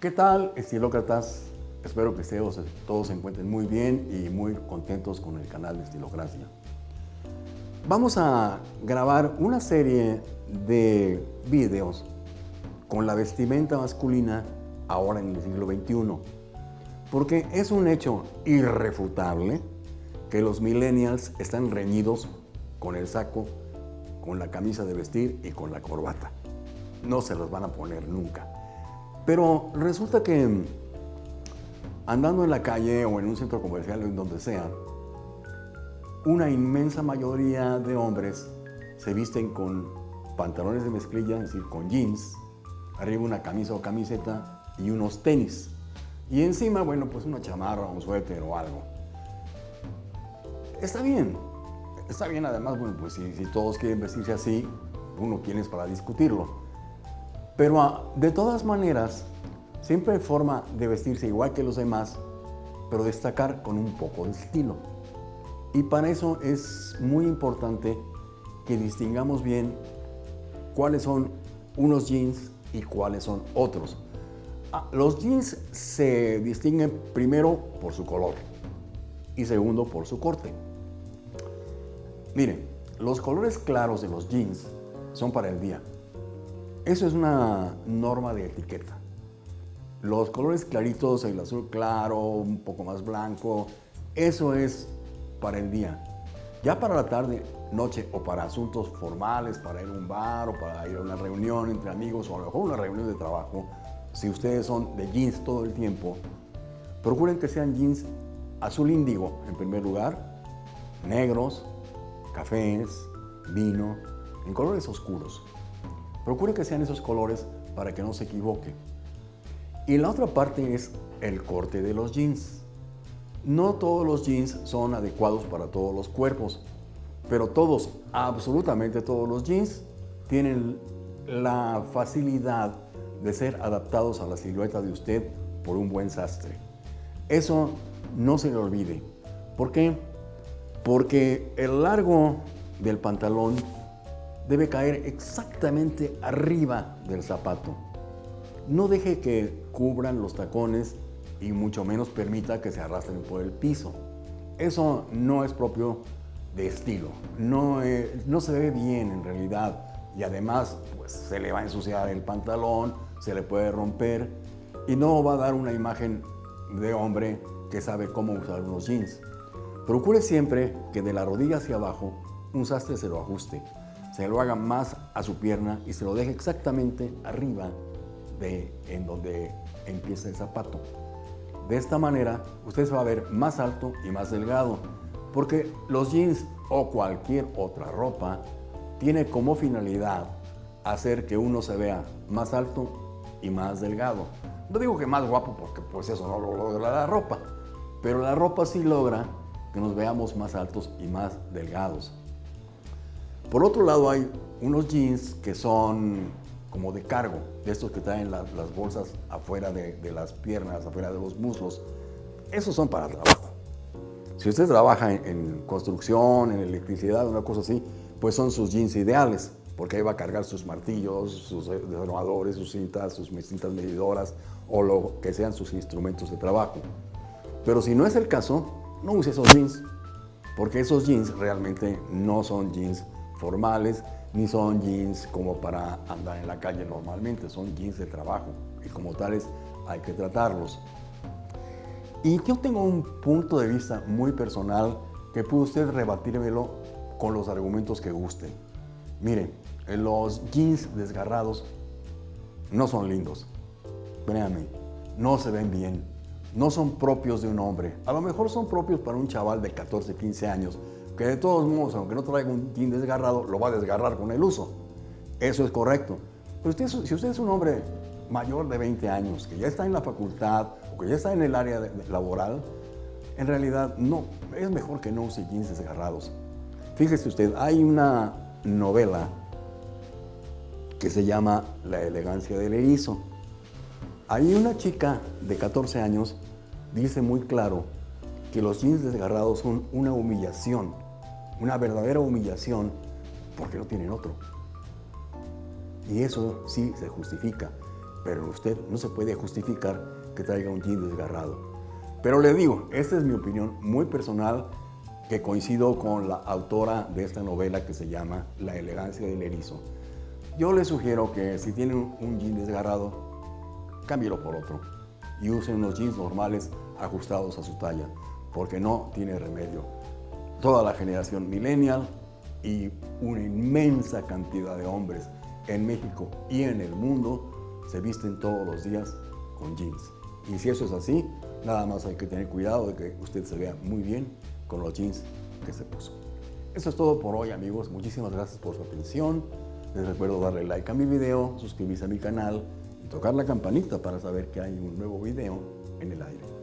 ¿Qué tal, estilócratas? Espero que todos, todos se encuentren muy bien y muy contentos con el canal de Estilocracia. Vamos a grabar una serie de videos con la vestimenta masculina ahora en el siglo XXI. Porque es un hecho irrefutable que los millennials están reñidos con el saco, con la camisa de vestir y con la corbata. No se los van a poner nunca. Pero resulta que andando en la calle o en un centro comercial o en donde sea, una inmensa mayoría de hombres se visten con pantalones de mezclilla, es decir, con jeans, arriba una camisa o camiseta y unos tenis. Y encima, bueno, pues una chamarra, un suéter o algo. Está bien, está bien además, bueno, pues si, todos quieren vestirse así, uno quién es para discutirlo. Pero ah, de todas maneras, siempre hay forma de vestirse igual que los demás, pero destacar con un poco de estilo. Y para eso es muy importante que distingamos bien cuáles son unos jeans y cuáles son otros. Ah, los jeans se distinguen primero por su color y segundo por su corte. Miren, los colores claros de los jeans son para el día. Eso es una norma de etiqueta. Los colores claritos, el azul claro, un poco más blanco, eso es para el día. Ya para la tarde, noche o para asuntos formales, para ir a un bar o para ir a una reunión entre amigos o a lo mejor una reunión de trabajo, si ustedes son de jeans todo el tiempo, procuren que sean jeans azul índigo en primer lugar, negros, cafés, vino, en colores oscuros. Procuren que sean esos colores para que no se equivoque. Y la otra parte es el corte de los jeans. No todos los jeans son adecuados para todos los cuerpos, pero todos, absolutamente todos los jeans, tienen la facilidad de ser adaptados a la silueta de usted por un buen sastre. Eso no se le olvide. ¿Por qué? Porque el largo del pantalón debe caer exactamente arriba del zapato. No deje que cubran los tacones y mucho menos permita que se arrastren por el piso. Eso no es propio de estilo, no, no se ve bien en realidad y además pues, se le va a ensuciar el pantalón, se le puede romper y no va a dar una imagen de hombre que sabe cómo usar unos jeans. Procure siempre que de la rodilla hacia abajo un sastre se lo ajuste, se lo haga más a su pierna y se lo deje exactamente arriba de en donde empieza el zapato. De esta manera, usted se va a ver más alto y más delgado, porque los jeans o cualquier otra ropa tiene como finalidad hacer que uno se vea más alto y más delgado. No digo que más guapo porque pues eso no lo logra la ropa, pero la ropa sí logra que nos veamos más altos y más delgados. Por otro lado hay unos jeans que son como de cargo, de estos que traen las, bolsas afuera de, las piernas, afuera de los muslos. Esos son para trabajo. Si usted trabaja en, construcción, en electricidad, una cosa así, pues son sus jeans ideales, porque ahí va a cargar sus martillos, sus desarmadores, sus cintas, sus cintas medidoras o lo que sean sus instrumentos de trabajo. Pero si no es el caso, no use esos jeans, porque esos jeans realmente no son jeans formales, ni son jeans como para andar en la calle normalmente, son jeans de trabajo y como tales hay que tratarlos. Y yo tengo un punto de vista muy personal que puede usted rebatírmelo con los argumentos que gusten. Miren, los jeans desgarrados no son lindos. Créanme, no se ven bien. No son propios de un hombre. A lo mejor son propios para un chaval de 14, 15 años, que de todos modos, aunque no traiga un jean desgarrado, lo va a desgarrar con el uso. Eso es correcto. Pero si usted es un hombre mayor de 20 años, que ya está en la facultad o que ya está en el área laboral, en realidad no, es mejor que no use jeans desgarrados. Fíjese usted, hay una novela que se llama La elegancia del erizo. Hay una chica de 14 años dice muy claro que los jeans desgarrados son una humillación una verdadera humillación porque no tienen otro. Y eso sí se justifica. pero usted no se puede justificar que traiga un jean desgarrado. Pero le digo, esta es mi opinión muy personal que coincido con la autora de esta novela que se llama La elegancia del erizo. Yo le sugiero que si tiene un jean desgarrado, cámbielo por otro y usen unos jeans normales ajustados a su talla, porque no tiene remedio. Toda la generación millennial y una inmensa cantidad de hombres en México y en el mundo se visten todos los días con jeans. Y si eso es así, nada más hay que tener cuidado de que usted se vea muy bien con los jeans que se puso. Eso es todo por hoy amigos, muchísimas gracias por su atención. Les recuerdo darle like a mi video, suscribirse a mi canal y tocar la campanita para saber que hay un nuevo video en el aire.